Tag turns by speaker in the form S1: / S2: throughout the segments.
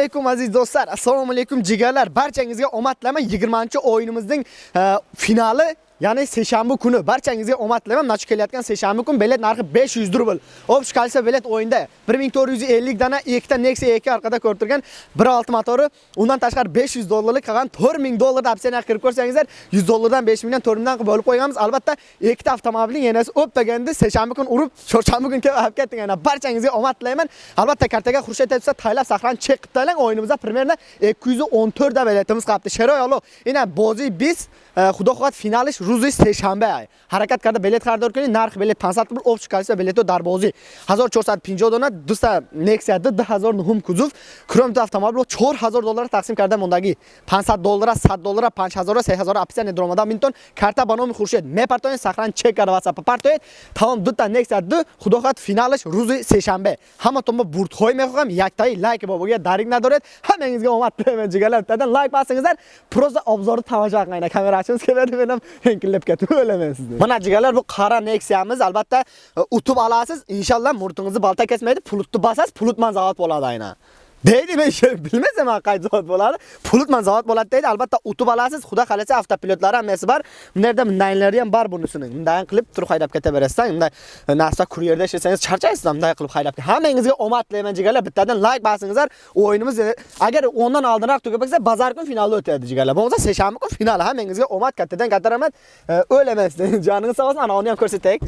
S1: alaykum aziz do'stlar. Assalomu alaykum jigarlar. Barchangizga omad tilayman. 20-o'yinimizning e, finali Ya'ni seshanba kuni barchangizga omad tilayman. Mana shu kelayotgan seshanba kun bilet narxi 500 rubl. Общий количество bilet o'yinda 1450 dana ikkita Nexia 2 orqada ko'rib turgan 1.6 motori, undan tashqari 500 dollarlik qolgan 4000 dollar opsiyaga kirib ko'rsangizlar, 100 dollardan 5000 dan 4000 dan qilib bo'lib qo'yganmiz. Albatta, ikkita avtomobilning yanasi o'ppaganda seshanba kun urib, chorshanba kuni kelib olib ketding. Ana barchangizga omad tilayman. Albatta, kartaga Xurshid aytsa, taylab saqlan chek qilib taylang. O'yinimizda primерно 214 da biletimiz qolibdi. Sheroy alo. Ina bozi biz eh, xudo xohlab finalish рӯзи сешанбе ҳаракат карда билет хардор кунӣ нархи билет 500 рубл общее количество билетҳо дар бозӣ 1450 дона дуста nexia д 2009 кузов кроме автомобило 4000 доллара тақсим карда мондагӣ 500 доллара 100 доллара 5000 3000 описание дромада минтон карта ба номи хуршед мепартоед сахран чек карда ватсап партоед тамом дута nexia д худохат финалаш рӯзи сешанбе ҳаматон мо бурдҳои мехоҳам яктаи лайки бобоги дарик надоред ҳамагизга омад ҷигалам тадан лайк басангизар просто обзорни тамошо қилайна камерачимизга бинам menam ketib o'laman sizni. Mana jigarlar bu qora neksiyamiz albatta e, utib olasiz. Inshaalloh murtingizni balta kesmaydi pulutni basasiz, pulutman zavod bo'ladi aynan. Deydi men bilmasam qaysi zavod bo'ladi? Pulutman zavod bo'ladi deydi. Albatta utib olasiz. Xudo xolasa avtopilotlari hammasi bor. Bu yerda ham bor bunisini bunday qilib turib haydab ketaverasizlar bunday e, narsa kuryerda ishlasangiz charchaysiz bunday qilib haydab hammangizga omad tilayman jigarlar. Bittadan like bosingizlar o'yinimiz e, agar o'ndan oldinroq tugab ketsa bazar kun finalda o'tadi jigarlar. Bo'lmasa seshanba kun final hammangizga omad kattadan katta rahmat. E, O'laman joningiz sog' bo'lsin. Ana uni ham ko'rsataylik.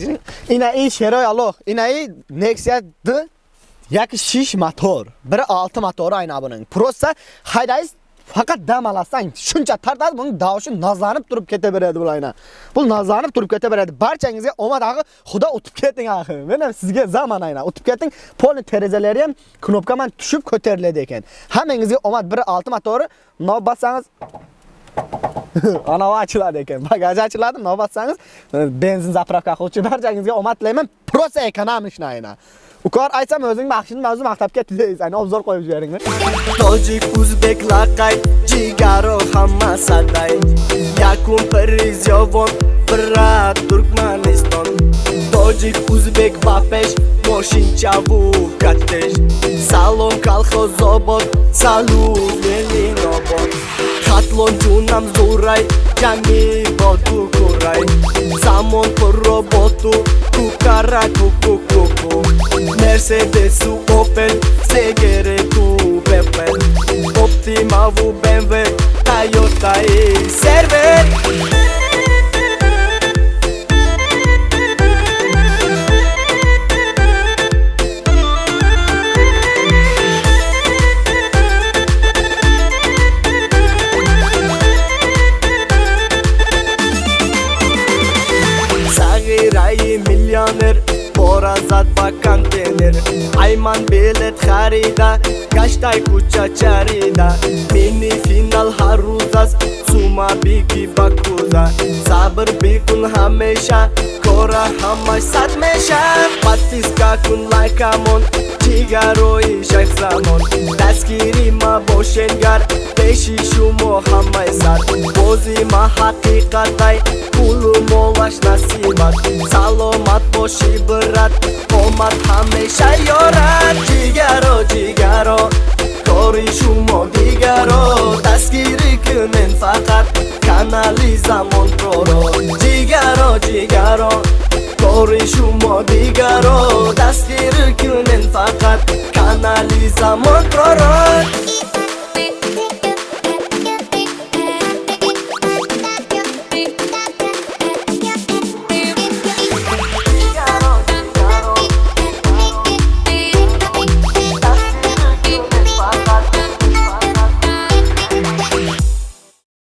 S1: Ina i sheroy aloh ina i nexia d Yaki shish motor, biri 6 motori ayna buning. Prosta haydaysiz faqat dam alasang, shuncha tartasiz buning davoshi nazlanib turib ketaveradi bu ayna. Bu nazlanib turib ketaveradi. Barchangizga omad axir, xudo o'tib keting axir. Mana sizga zamon ayna, o'tib keting. Polni terazalari ham knopkaman tushib ko'tariladi ekan. Hammangizga omad 1.6 motori, nob bassangiz ana ochiladi ekan. Bagaj ochiladi nov e, benzin zapravka qiluvchi barchangizga omad tilayman. Prosta ekonomishni aynan ukor aytsam o'zing maxshin mavzu maktabga tilaysiz ayni obzor qo'yib yuboringmi
S2: tojik o'zbek laqay jigaro hamma saday. Yakun prizyovon brat turkmaniston. Tojik o'zbek bapesh moshinchavu kattesh salom salu obod Los lunes uray, ya ni botu curay. Kukaraku kukukum. Mercedes su coche. пора зад ба контейнер. Ай ман билет харида гаштай кӯча чарида. Мини финал ҳар рӯз аст сума бигӣ ба кӯза сабр бикун ҳамеша кора ҳамаш сад меша. Подписка кун лайкамон чигарои шайхзамон. Дастгирӣ мабошенгар пеши шумо ҳамай сар бози ма ҳақиқатай ҳамаю молаш насибаш саломат боши бират омад ҳамеша ёрат ҷигаро ҷигаро кори шумо дигаро дастгирӣ кунен фақат канали замонпроро ҷигаро ҷигаро кори шумо дигаро дастгирӣ кунен фақат канали замонпроро